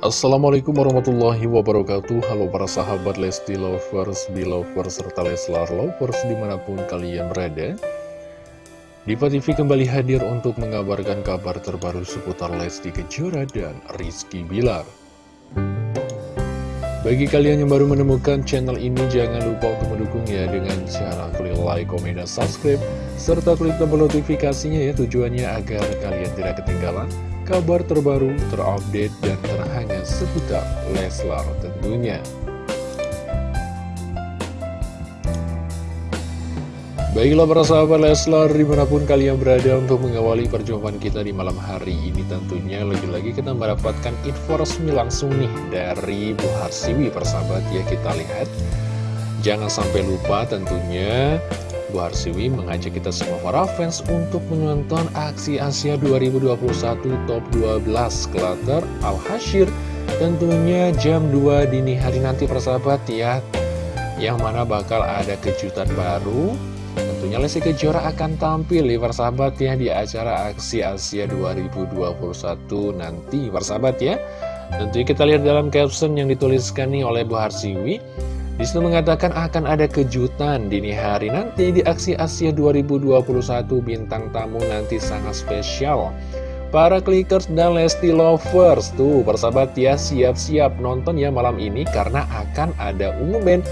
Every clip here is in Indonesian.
Assalamualaikum warahmatullahi wabarakatuh. Halo para sahabat Lesti Lovers, Belovers, serta Leslar Lovers di mana pun kalian berada. Diva TV kembali hadir untuk mengabarkan kabar terbaru seputar Lesti Kejora dan Rizky Bilar. Bagi kalian yang baru menemukan channel ini jangan lupa untuk mendukungnya dengan cara klik like, komen, dan subscribe serta klik tombol notifikasinya ya tujuannya agar kalian tidak ketinggalan kabar terbaru, terupdate, dan terhangat seputar Leslar tentunya. Baiklah para sahabat Leslar, di mana pun kalian berada untuk mengawali perjumpaan kita di malam hari ini tentunya lagi-lagi kita mendapatkan info resmi langsung nih dari Bu Harsiwi persahabat ya kita lihat. Jangan sampai lupa tentunya Bu Harsiwi mengajak kita semua para fans untuk menonton aksi Asia 2021 Top 12 Klater Al-Hashir. Tentunya jam 2 dini hari nanti persahabat ya. Yang mana bakal ada kejutan baru. Tentunya Lesti Kejora akan tampil ya persahabat ya di acara aksi Asia 2021 nanti persahabat ya. Tentunya kita lihat dalam caption yang dituliskan nih oleh Bu Harsiwi Di situ mengatakan akan ada kejutan dini hari nanti di aksi Asia 2021 bintang tamu nanti sangat spesial. Para clickers dan Lesti Lovers tuh persahabat ya siap-siap nonton ya malam ini karena akan ada band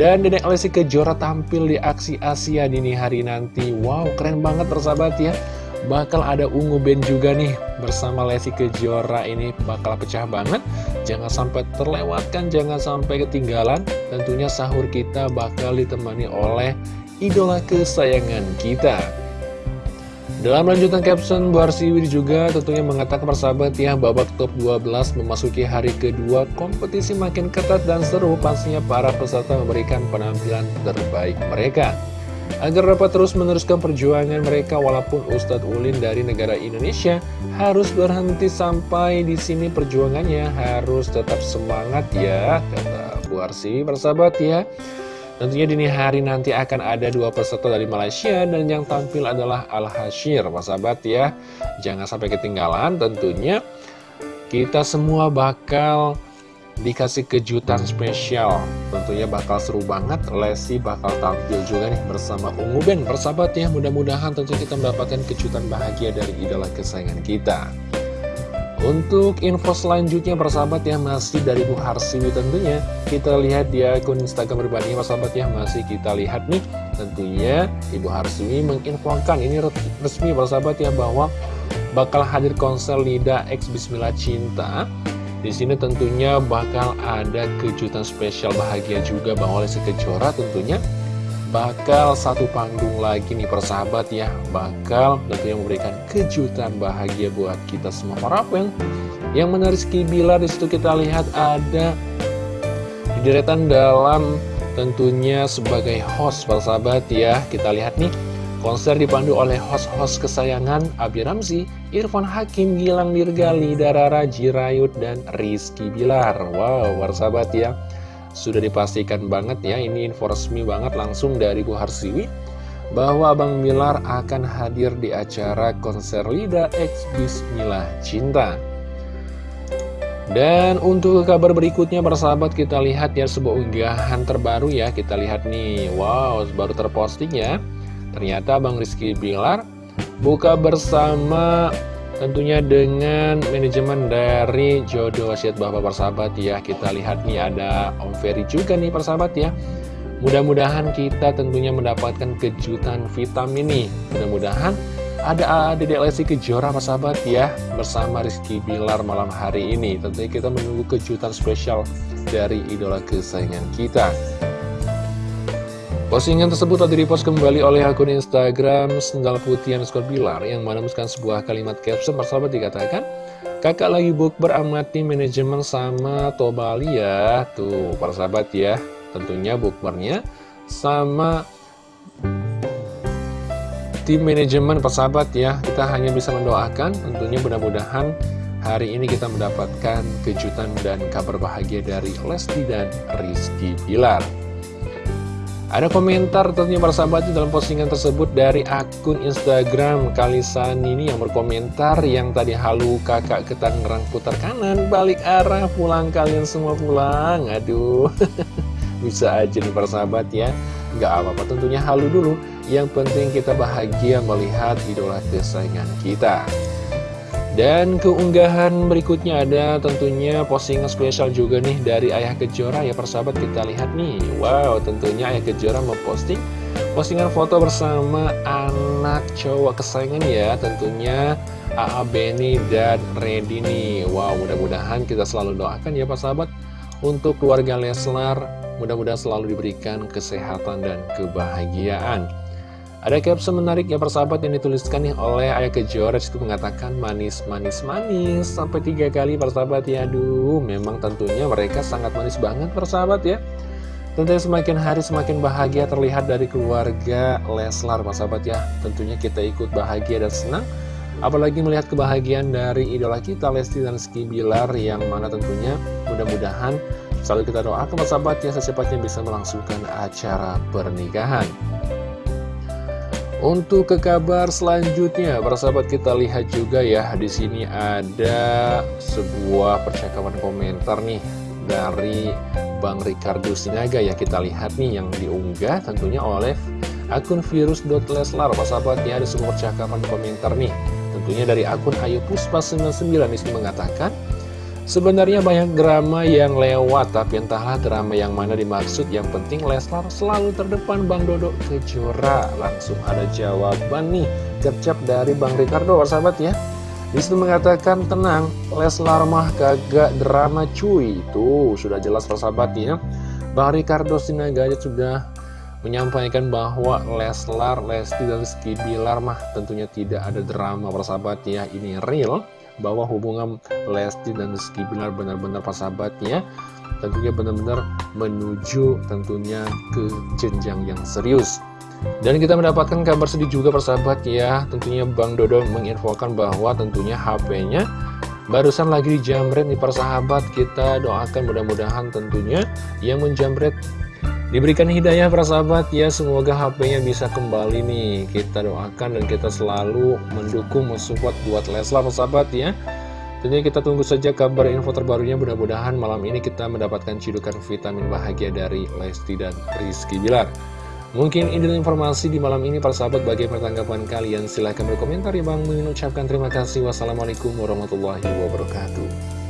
dan Dedek Lesti Kejora tampil di aksi Asia dini hari nanti. Wow keren banget persahabat ya. Bakal ada ungu band juga nih bersama Lesti Kejora ini bakal pecah banget. Jangan sampai terlewatkan, jangan sampai ketinggalan. Tentunya sahur kita bakal ditemani oleh idola kesayangan kita. Dalam lanjutan caption, Bu Arsiwi juga tentunya mengatakan persahabat ya, babak top 12 memasuki hari kedua, kompetisi makin ketat dan seru, pastinya para peserta memberikan penampilan terbaik mereka. Agar dapat terus meneruskan perjuangan mereka walaupun Ustadz Ulin dari negara Indonesia harus berhenti sampai di sini perjuangannya harus tetap semangat ya kata Bu Arsi bersahabat ya. Tentunya dini hari nanti akan ada dua peserta dari Malaysia dan yang tampil adalah Al-Hashir sahabat ya. Jangan sampai ketinggalan tentunya kita semua bakal dikasih kejutan spesial. Tentunya bakal seru banget. Lesti bakal tampil juga nih bersama Ungu Ben Persahabat ya mudah-mudahan tentu kita mendapatkan kejutan bahagia dari idola kesayangan kita. Untuk info selanjutnya persahabat ya masih dari Bu Harsiwi tentunya. Kita lihat di akun Instagram pribadi persahabat ya masih kita lihat nih. Tentunya Ibu Harsiwi menginfokan ini resmi persahabat ya bahwa bakal hadir konser Lida X Bismillah Cinta di sini tentunya bakal ada kejutan spesial bahagia juga Bang Lesti Kejora tentunya. Bakal satu panggung lagi nih persahabat ya. Bakal tentunya memberikan kejutan bahagia buat kita semua. Para fans yang menarik Bilar di situ kita lihat ada di deretan dalam tentunya sebagai host persahabat ya. Kita lihat nih Konser dipandu oleh host-host kesayangan Abi Ramzi, Irfan Hakim, Gilang Dirgali, Darara, Jirayut, dan Rizky Bilar. Wow, warsabat ya. Sudah dipastikan banget ya, ini info resmi banget langsung dari Bu Harsiwi. Bahwa Abang Bilar akan hadir di acara konser Lida X Bismillah Cinta. Dan untuk kabar berikutnya persahabat kita lihat ya sebuah unggahan terbaru ya Kita lihat nih, wow baru terposting ya Ternyata Bang Rizky Bilar buka bersama tentunya dengan manajemen dari Jodoh Wasiat Bapak Persahabat ya. Kita lihat nih ada Om Ferry juga nih persahabat ya. Mudah-mudahan kita tentunya mendapatkan kejutan vitamin nih. Mudah-mudahan ada Dedek Lesti Kejora persahabat ya bersama Rizky Bilar malam hari ini. Tentunya kita menunggu kejutan spesial dari idola kesayangan kita. Postingan tersebut telah direpost kembali oleh akun Instagram Sendal Putih underscore Bilar yang menemukan sebuah kalimat caption persahabat dikatakan Kakak lagi book beramati manajemen sama Tobali ya. Tuh persahabat ya Tentunya bookmarnya sama tim manajemen persahabat ya. Kita hanya bisa mendoakan tentunya mudah-mudahan hari ini kita mendapatkan kejutan dan kabar bahagia dari Lesti dan Rizky Bilar ada komentar tentunya para sahabat dalam postingan tersebut dari akun Instagram Kalisan ini yang berkomentar yang tadi halu kakak ke Tangerang putar kanan balik arah pulang kalian semua pulang. Aduh bisa aja nih para sahabat ya. Nggak apa-apa tentunya halu dulu. Yang penting kita bahagia melihat idola kesayangan kita dan keunggahan berikutnya ada tentunya postingan spesial juga nih dari Ayah Kejora. Ya persahabat kita lihat nih. Wow tentunya Ayah Kejora memposting postingan foto bersama anak cowok kesayangan ya. Tentunya AA Benny dan Reddy nih. Wow mudah-mudahan kita selalu doakan ya persahabat untuk keluarga Leslar. Mudah-mudahan selalu diberikan kesehatan dan kebahagiaan ada caption menarik ya persahabat yang dituliskan nih oleh Ayah Kejora itu mengatakan manis, manis, manis sampai tiga kali persahabat ya. Aduh, memang tentunya mereka sangat manis banget persahabat ya. Tentunya semakin hari semakin bahagia terlihat dari keluarga Leslar persahabat ya. Tentunya kita ikut bahagia dan senang. Apalagi melihat kebahagiaan dari idola kita Lesti dan Ski Bilar yang mana tentunya mudah-mudahan selalu kita doakan persahabat ya secepatnya bisa melangsungkan acara pernikahan. Untuk ke kabar selanjutnya, para sahabat kita lihat juga ya, di sini ada sebuah percakapan komentar nih dari Bang Ricardo Sinaga ya. Kita lihat nih yang diunggah tentunya oleh akun virus.leslar para sahabat ya ada sebuah percakapan komentar nih. Tentunya dari akun Ayu Puspa 99 ini mengatakan Sebenarnya banyak drama yang lewat, tapi entahlah drama yang mana dimaksud. Yang penting Leslar selalu terdepan Bang Dodo Kejora. Langsung ada jawaban nih, gercep dari Bang Ricardo, sahabat ya. Di situ mengatakan, tenang, Leslar mah kagak drama cuy. Itu sudah jelas persahabat ya. Bang Ricardo Sinagaya sudah menyampaikan bahwa Leslar, Lesti, dan Rizky Bilar mah tentunya tidak ada drama persahabat ya. Ini real bahwa hubungan Lesti dan Rizky Bilar benar-benar persahabatnya tentunya benar-benar menuju tentunya ke jenjang yang serius. Dan kita mendapatkan kabar sedih juga persahabat ya. Tentunya Bang Dodo menginfokan bahwa tentunya HP-nya barusan lagi dijamret nih persahabat. Kita doakan mudah-mudahan tentunya yang menjamret Diberikan hidayah para sahabat. Ya, semoga HP-nya bisa kembali nih. Kita doakan dan kita selalu mendukung, mensupport buat Leslar para sahabat ya. Tentunya kita tunggu saja kabar info terbarunya, mudah-mudahan malam ini kita mendapatkan cidukan vitamin bahagia dari Lesti dan Rizky Bilar. Mungkin ini informasi di malam ini para sahabat. Bagaimana tanggapan kalian? Silahkan berkomentar ya bang. Mengucapkan terima kasih. Wassalamualaikum warahmatullahi wabarakatuh